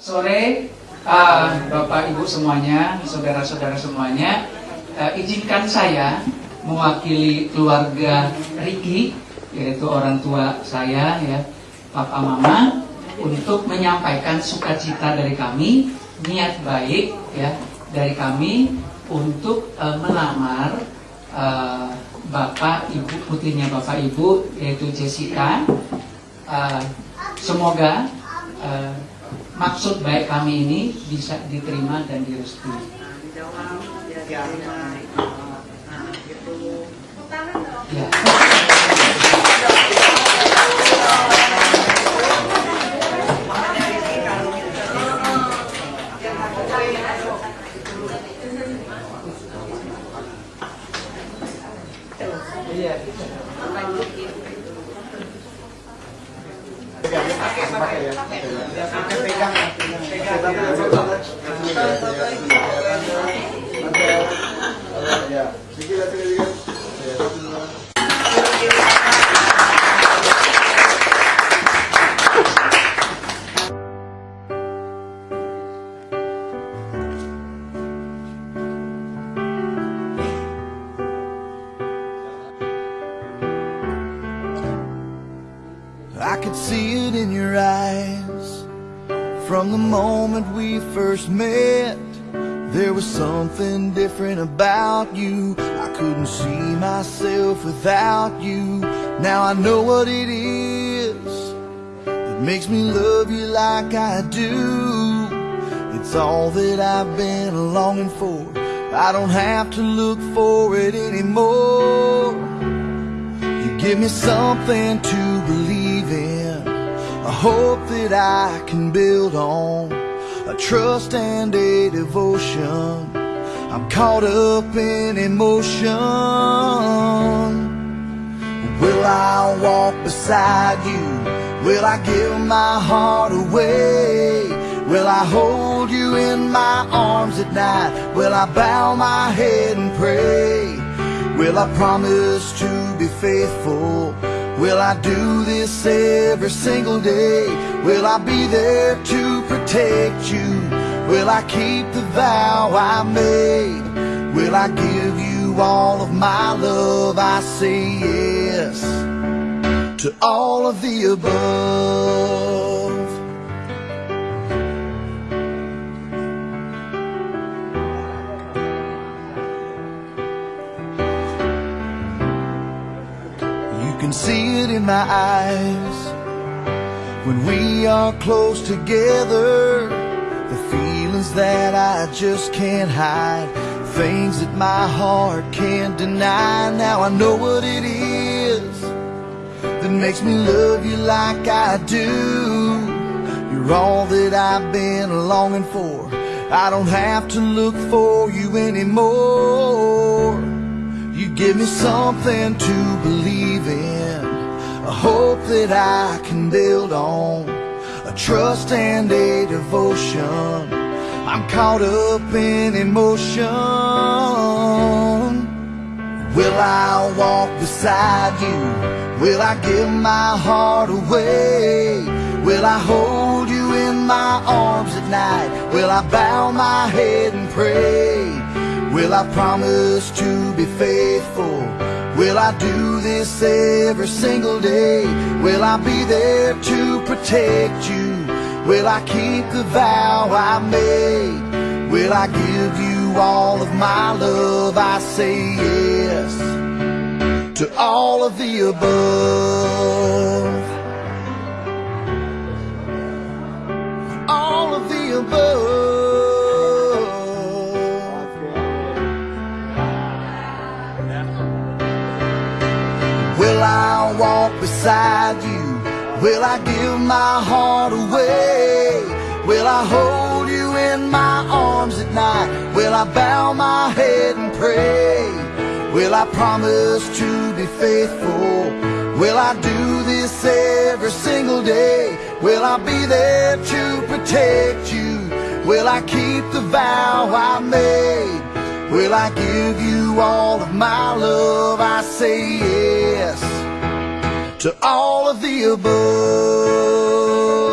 sore uh, Bapak Ibu semuanya, saudara-saudara semuanya. Uh, izinkan saya mewakili keluarga Riki, yaitu orang tua saya ya, Papa Mama, untuk menyampaikan sukacita dari kami, niat baik ya dari kami untuk uh, melamar uh, Bapak Ibu putrinya Bapak Ibu yaitu Jessica. Uh, semoga uh, maksud baik kami ini bisa diterima dan direstui. Ya. pegang pakai pakai pegang pegang could see it in your eyes. From the moment we first met There was something different about you. I couldn't see myself without you. Now I know what it is That makes me love you like I do. It's all that I've been longing for. I don't have to look for it anymore give me something to believe in, a hope that I can build on, a trust and a devotion. I'm caught up in emotion. Will I walk beside you? Will I give my heart away? Will I hold you in my arms at night? Will I bow my head and pray? Will I promise to faithful? Will I do this every single day? Will I be there to protect you? Will I keep the vow I made? Will I give you all of my love? I say yes to all of the above. In my eyes when we are close together. The feelings that I just can't hide, things that my heart can't deny. Now I know what it is that makes me love you like I do. You're all that I've been longing for. I don't have to look for you anymore. You give me something to believe in, a hope that I can build on, a trust and a devotion. I'm caught up in emotion. Will I walk beside you? Will I give my heart away? Will I hold you in my arms at night? Will I bow my head and pray? Will I promise to be faithful? Will I do this every single day? Will I be there to protect you? Will I keep the vow I made? Will I give you all of my love? I say yes to all of the above. Beside you? Will I give my heart away? Will I hold you in my arms at night? Will I bow my head and pray? Will I promise to be faithful? Will I do this every single day? Will I be there to protect you? Will I keep the vow I made? Will I give you all of my love? I say yes to all of the above.